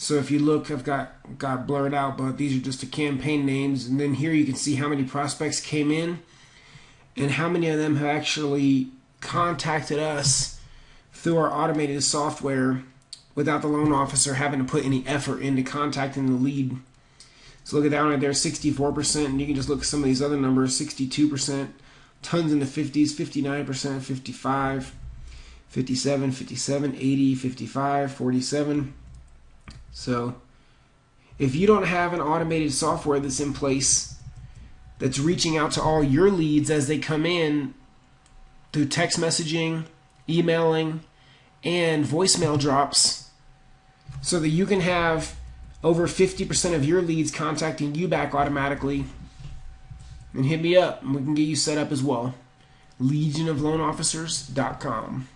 So if you look, I've got got blurred out, but these are just the campaign names, and then here you can see how many prospects came in, and how many of them have actually contacted us through our automated software without the loan officer having to put any effort into contacting the lead. So look at down right there, 64%, and you can just look at some of these other numbers, 62%, tons in the 50s, 59%, 55, 57, 57, 80, 55, 47. So if you don't have an automated software that's in place that's reaching out to all your leads as they come in through text messaging, emailing, and voicemail drops so that you can have over 50% of your leads contacting you back automatically, and hit me up and we can get you set up as well. LegionofLoanOfficers.com.